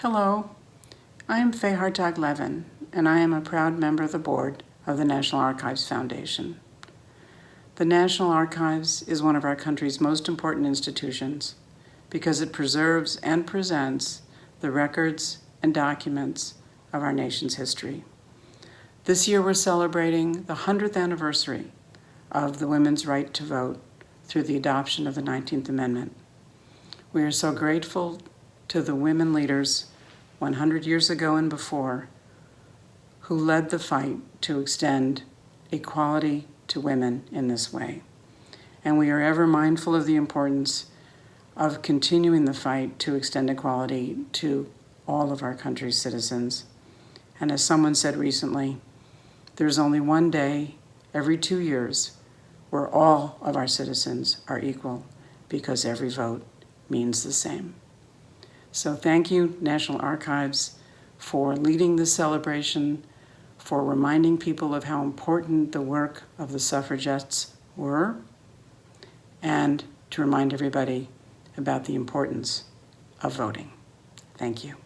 Hello, I am Fay Hartog Levin, and I am a proud member of the board of the National Archives Foundation. The National Archives is one of our country's most important institutions because it preserves and presents the records and documents of our nation's history. This year we're celebrating the 100th anniversary of the women's right to vote through the adoption of the 19th Amendment. We are so grateful to the women leaders 100 years ago and before who led the fight to extend equality to women in this way. And we are ever mindful of the importance of continuing the fight to extend equality to all of our country's citizens. And as someone said recently, there's only one day every two years where all of our citizens are equal because every vote means the same. So thank you, National Archives, for leading this celebration, for reminding people of how important the work of the suffragettes were, and to remind everybody about the importance of voting. Thank you.